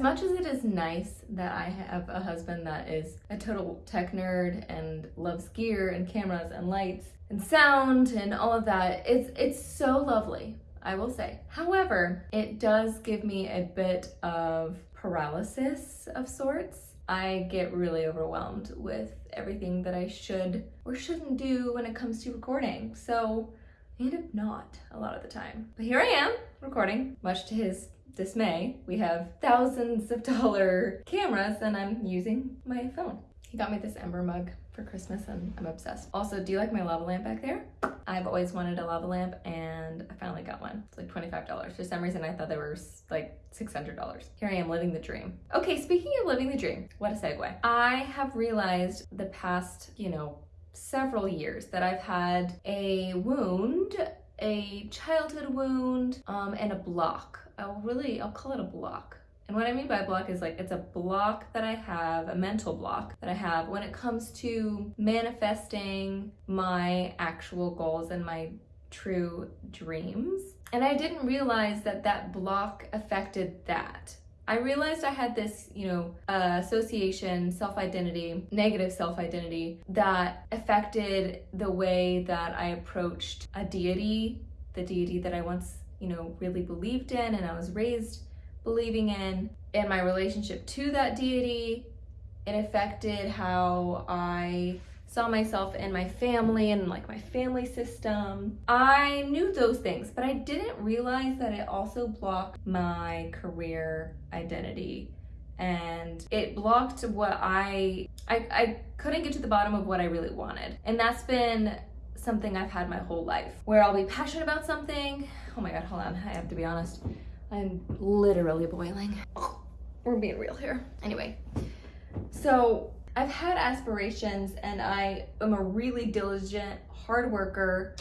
as much as it is nice that I have a husband that is a total tech nerd and loves gear and cameras and lights and sound and all of that, it's it's so lovely, I will say. However, it does give me a bit of paralysis of sorts. I get really overwhelmed with everything that I should or shouldn't do when it comes to recording. So I end up not a lot of the time. But here I am recording, much to his dismay. We have thousands of dollar cameras and I'm using my phone. He got me this Ember mug for Christmas and I'm obsessed. Also, do you like my lava lamp back there? I've always wanted a lava lamp and I finally got one. It's like $25. For some reason, I thought they were like $600. Here I am living the dream. Okay, speaking of living the dream, what a segue. I have realized the past, you know, several years that I've had a wound, a childhood wound, um, and a block. I'll really, I'll call it a block. And what I mean by block is like it's a block that I have, a mental block that I have when it comes to manifesting my actual goals and my true dreams. And I didn't realize that that block affected that. I realized I had this, you know, uh, association, self-identity, negative self-identity that affected the way that I approached a deity, the deity that I once, you know, really believed in and I was raised believing in, and my relationship to that deity. It affected how I saw myself and my family and like my family system. I knew those things, but I didn't realize that it also blocked my career identity and it blocked what I, I, I couldn't get to the bottom of what I really wanted. And that's been something I've had my whole life where I'll be passionate about something. Oh my God, hold on, I have to be honest. I'm literally boiling. we're being real here. Anyway, so I've had aspirations and I am a really diligent, hard worker.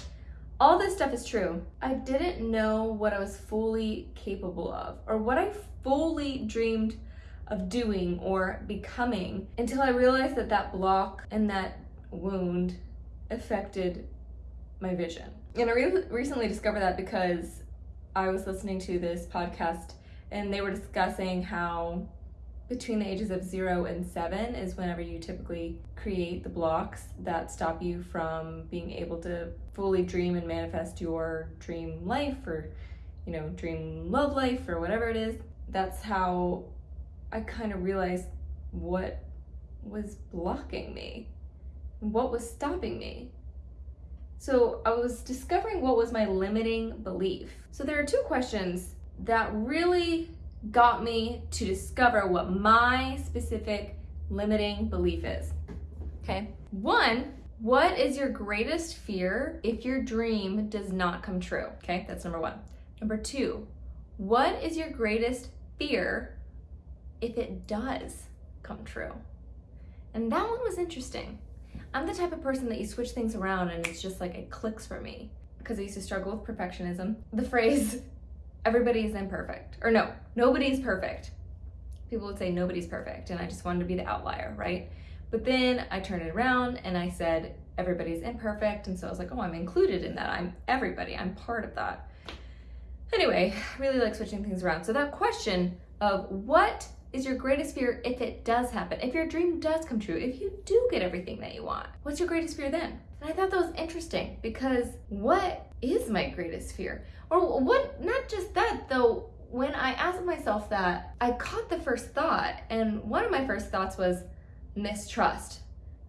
All this stuff is true. I didn't know what I was fully capable of or what I fully dreamed of doing or becoming until I realized that that block and that wound affected my vision. And I re recently discovered that because I was listening to this podcast and they were discussing how between the ages of zero and seven is whenever you typically create the blocks that stop you from being able to fully dream and manifest your dream life or, you know, dream love life or whatever it is. That's how I kind of realized what was blocking me, what was stopping me. So I was discovering what was my limiting belief. So there are two questions that really got me to discover what my specific limiting belief is. Okay. One, what is your greatest fear if your dream does not come true? Okay, that's number one. Number two, what is your greatest fear if it does come true? And that one was interesting. I'm the type of person that you switch things around and it's just like it clicks for me because I used to struggle with perfectionism. The phrase, everybody is imperfect, or no, nobody's perfect. People would say nobody's perfect and I just wanted to be the outlier, right? But then I turned it around and I said, everybody's imperfect. And so I was like, oh, I'm included in that. I'm everybody, I'm part of that. Anyway, really like switching things around. So that question of what is your greatest fear if it does happen, if your dream does come true, if you do get everything that you want? What's your greatest fear then? And I thought that was interesting because what is my greatest fear? Or what, not just that though, when I asked myself that, I caught the first thought and one of my first thoughts was mistrust.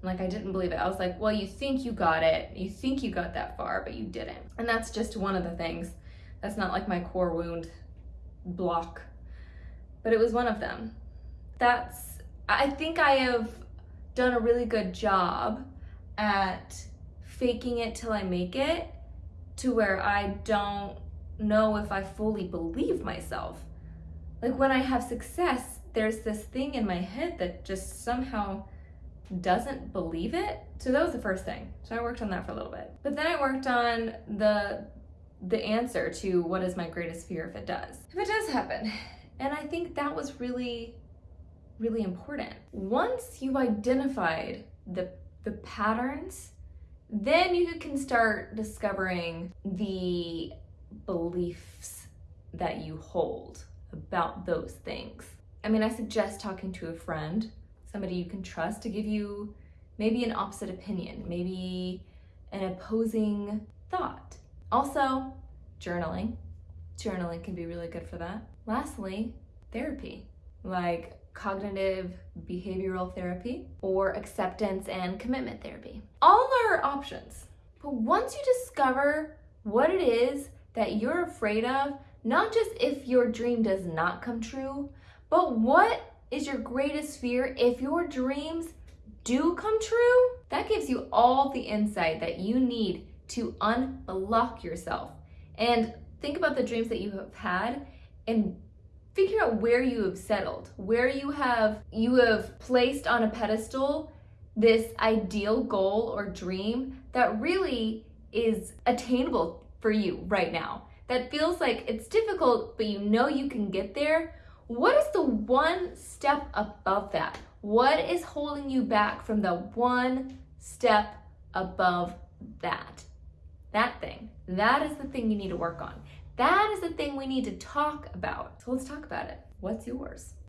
Like I didn't believe it. I was like, well, you think you got it. You think you got that far, but you didn't. And that's just one of the things. That's not like my core wound block but it was one of them. That's, I think I have done a really good job at faking it till I make it to where I don't know if I fully believe myself. Like when I have success, there's this thing in my head that just somehow doesn't believe it. So that was the first thing. So I worked on that for a little bit. But then I worked on the the answer to what is my greatest fear if it does. If it does happen, and I think that was really, really important. Once you've identified the, the patterns, then you can start discovering the beliefs that you hold about those things. I mean, I suggest talking to a friend, somebody you can trust to give you maybe an opposite opinion, maybe an opposing thought. Also, journaling. Journaling can be really good for that. Lastly, therapy, like cognitive behavioral therapy or acceptance and commitment therapy. All are options. But once you discover what it is that you're afraid of, not just if your dream does not come true, but what is your greatest fear if your dreams do come true? That gives you all the insight that you need to unblock yourself. And think about the dreams that you have had and figure out where you have settled, where you have you have placed on a pedestal this ideal goal or dream that really is attainable for you right now. That feels like it's difficult, but you know you can get there. What is the one step above that? What is holding you back from the one step above that? That thing. That is the thing you need to work on. That is the thing we need to talk about. So let's talk about it. What's yours?